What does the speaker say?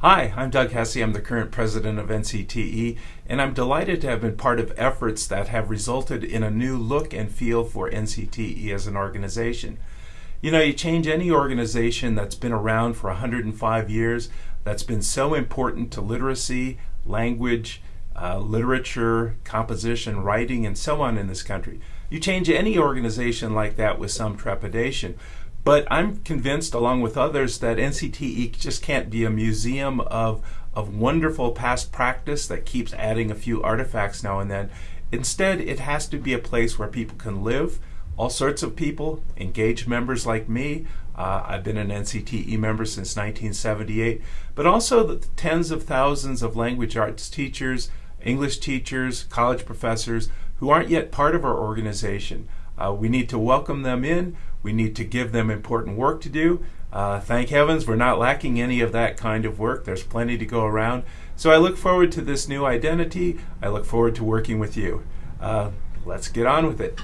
Hi, I'm Doug Hesse. I'm the current president of NCTE, and I'm delighted to have been part of efforts that have resulted in a new look and feel for NCTE as an organization. You know, you change any organization that's been around for 105 years, that's been so important to literacy, language, uh, literature, composition, writing, and so on in this country. You change any organization like that with some trepidation. But I'm convinced, along with others, that NCTE just can't be a museum of, of wonderful past practice that keeps adding a few artifacts now and then. Instead, it has to be a place where people can live, all sorts of people, engaged members like me. Uh, I've been an NCTE member since 1978, but also the tens of thousands of language arts teachers, English teachers, college professors who aren't yet part of our organization. Uh, we need to welcome them in. We need to give them important work to do. Uh, thank heavens we're not lacking any of that kind of work. There's plenty to go around. So I look forward to this new identity. I look forward to working with you. Uh, let's get on with it.